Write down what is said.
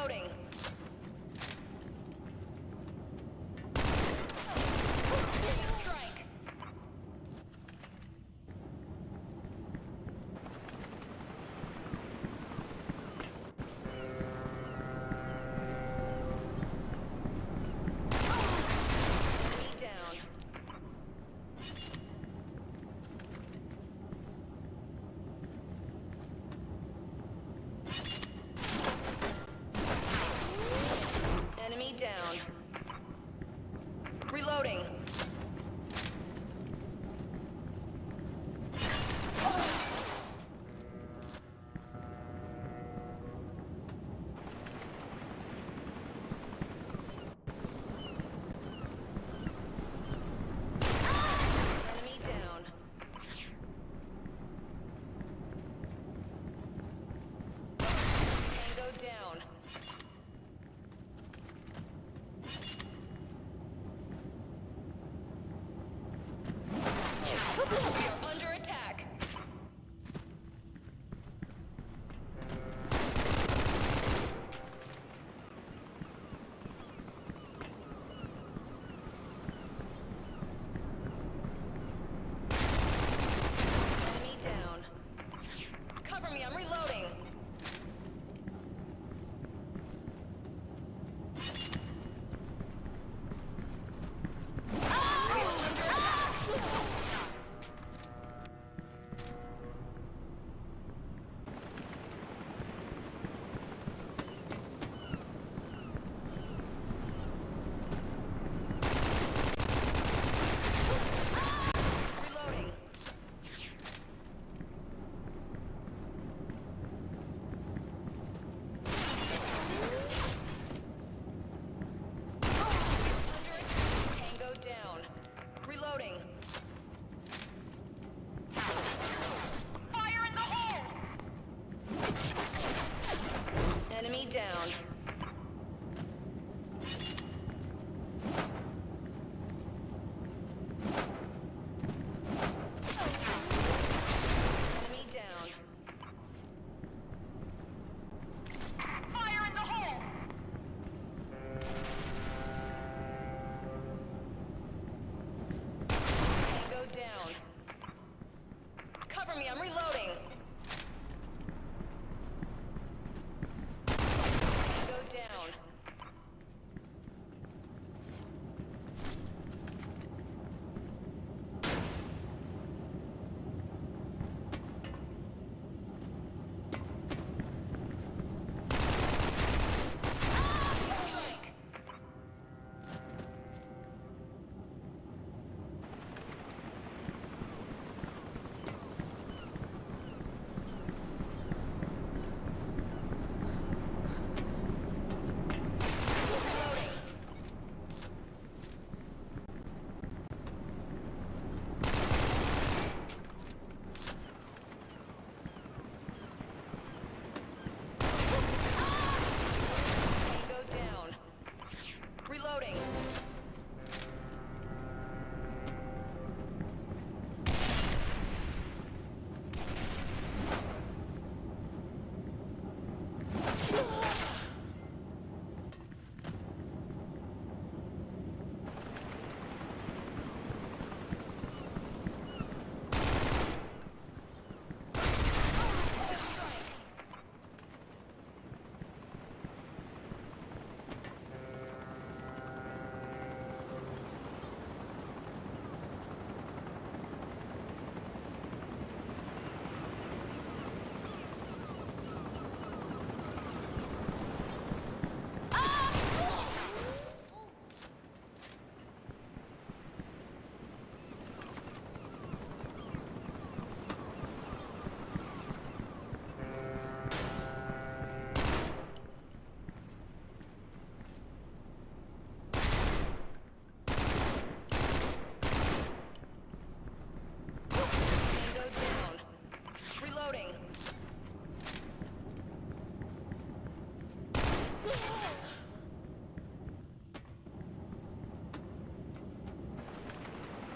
Reloading. On.